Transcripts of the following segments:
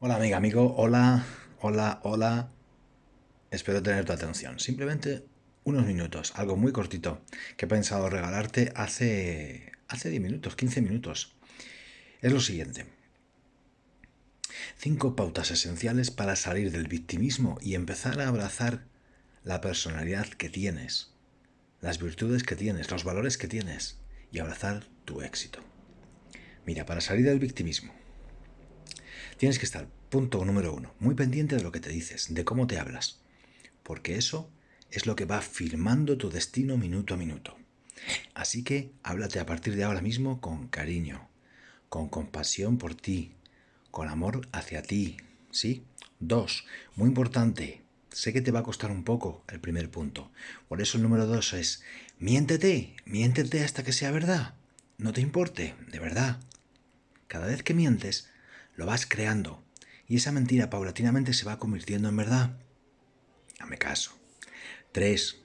Hola amiga, amigo, hola, hola, hola. Espero tener tu atención. Simplemente unos minutos, algo muy cortito que he pensado regalarte hace, hace 10 minutos, 15 minutos. Es lo siguiente. Cinco pautas esenciales para salir del victimismo y empezar a abrazar la personalidad que tienes, las virtudes que tienes, los valores que tienes y abrazar tu éxito. Mira, para salir del victimismo, Tienes que estar, punto número uno, muy pendiente de lo que te dices, de cómo te hablas, porque eso es lo que va firmando tu destino minuto a minuto. Así que háblate a partir de ahora mismo con cariño, con compasión por ti, con amor hacia ti, ¿sí? Dos, muy importante, sé que te va a costar un poco el primer punto, por eso el número dos es, miéntete, miéntete hasta que sea verdad, no te importe, de verdad. Cada vez que mientes, lo vas creando y esa mentira paulatinamente se va convirtiendo en verdad. Dame caso. 3.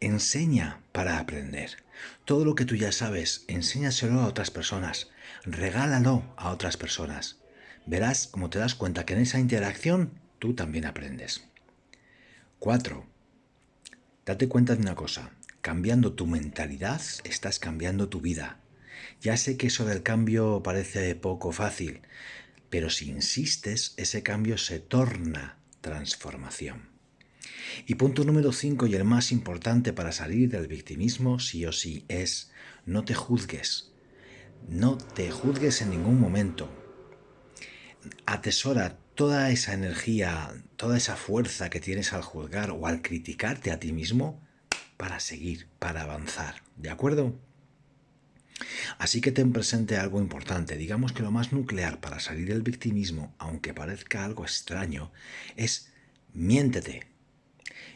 Enseña para aprender. Todo lo que tú ya sabes, enséñaselo a otras personas. Regálalo a otras personas. Verás como te das cuenta que en esa interacción tú también aprendes. 4. Date cuenta de una cosa. Cambiando tu mentalidad, estás cambiando tu vida. Ya sé que eso del cambio parece poco fácil, pero si insistes, ese cambio se torna transformación. Y punto número 5 y el más importante para salir del victimismo, sí o sí, es no te juzgues. No te juzgues en ningún momento. Atesora toda esa energía, toda esa fuerza que tienes al juzgar o al criticarte a ti mismo para seguir, para avanzar. ¿De acuerdo? Así que ten presente algo importante. Digamos que lo más nuclear para salir del victimismo, aunque parezca algo extraño, es miéntete.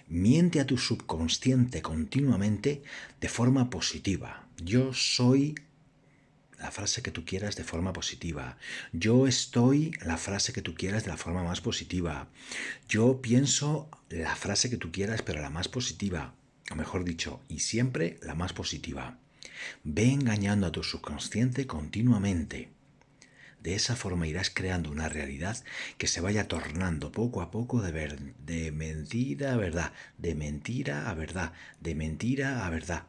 Miente a tu subconsciente continuamente de forma positiva. Yo soy la frase que tú quieras de forma positiva. Yo estoy la frase que tú quieras de la forma más positiva. Yo pienso la frase que tú quieras, pero la más positiva. O mejor dicho, y siempre la más positiva. Ve engañando a tu subconsciente continuamente. De esa forma irás creando una realidad que se vaya tornando poco a poco de, de mentira a verdad, de mentira a verdad, de mentira a verdad.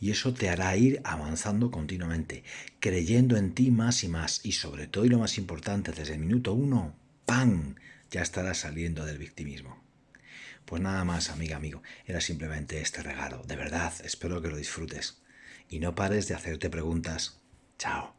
Y eso te hará ir avanzando continuamente, creyendo en ti más y más. Y sobre todo, y lo más importante, desde el minuto uno, ¡pam! Ya estarás saliendo del victimismo. Pues nada más, amiga, amigo. Era simplemente este regalo. De verdad, espero que lo disfrutes y no pares de hacerte preguntas. Chao.